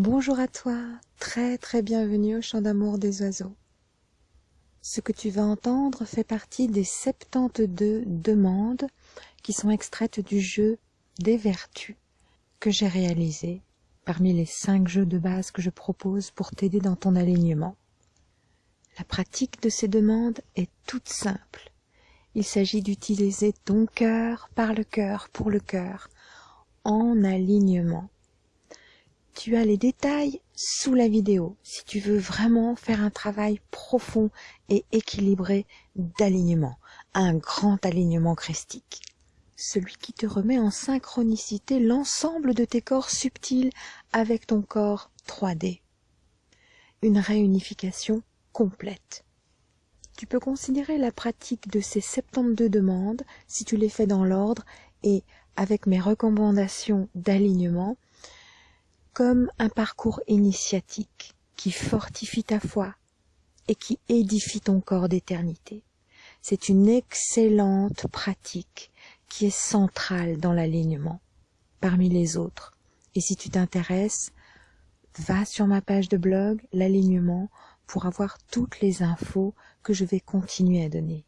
Bonjour à toi, très très bienvenue au chant d'amour des oiseaux. Ce que tu vas entendre fait partie des 72 demandes qui sont extraites du jeu des vertus que j'ai réalisé parmi les 5 jeux de base que je propose pour t'aider dans ton alignement. La pratique de ces demandes est toute simple. Il s'agit d'utiliser ton cœur par le cœur pour le cœur en alignement tu as les détails sous la vidéo si tu veux vraiment faire un travail profond et équilibré d'alignement, un grand alignement christique. Celui qui te remet en synchronicité l'ensemble de tes corps subtils avec ton corps 3D. Une réunification complète. Tu peux considérer la pratique de ces 72 demandes, si tu les fais dans l'ordre et avec mes recommandations d'alignement, comme un parcours initiatique qui fortifie ta foi et qui édifie ton corps d'éternité. C'est une excellente pratique qui est centrale dans l'alignement parmi les autres. Et si tu t'intéresses, va sur ma page de blog, l'alignement, pour avoir toutes les infos que je vais continuer à donner.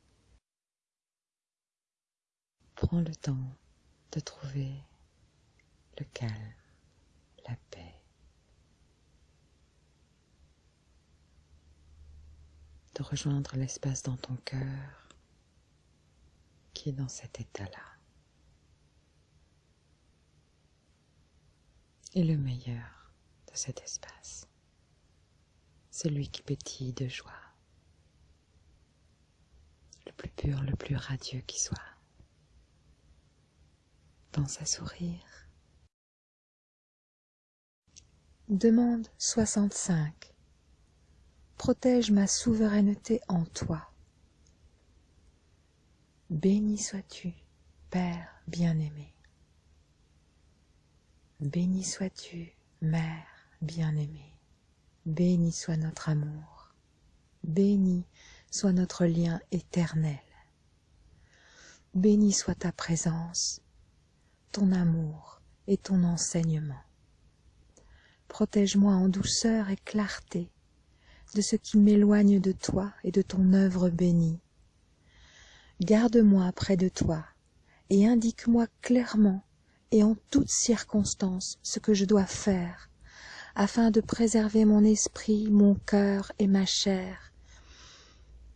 Prends le temps de trouver le calme paix. De rejoindre l'espace dans ton cœur qui est dans cet état-là. Et le meilleur de cet espace, celui qui pétille de joie, le plus pur, le plus radieux qui soit. Pense à sourire Demande 65. Protège ma souveraineté en toi. Béni sois-tu, Père bien-aimé. Béni sois-tu, Mère bien-aimée. Béni soit notre amour. Béni soit notre lien éternel. Béni soit ta présence, ton amour et ton enseignement protège-moi en douceur et clarté de ce qui m'éloigne de toi et de ton œuvre bénie. Garde-moi près de toi et indique-moi clairement et en toutes circonstances ce que je dois faire, afin de préserver mon esprit, mon cœur et ma chair.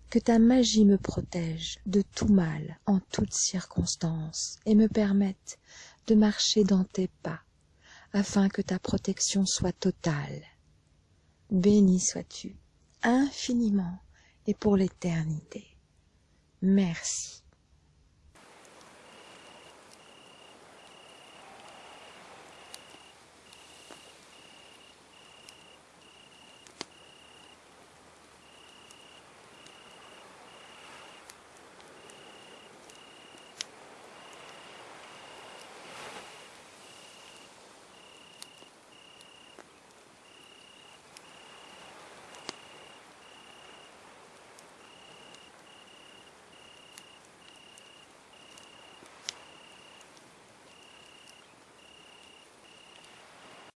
Que ta magie me protège de tout mal en toutes circonstances et me permette de marcher dans tes pas afin que ta protection soit totale. Béni sois-tu infiniment et pour l'éternité. Merci.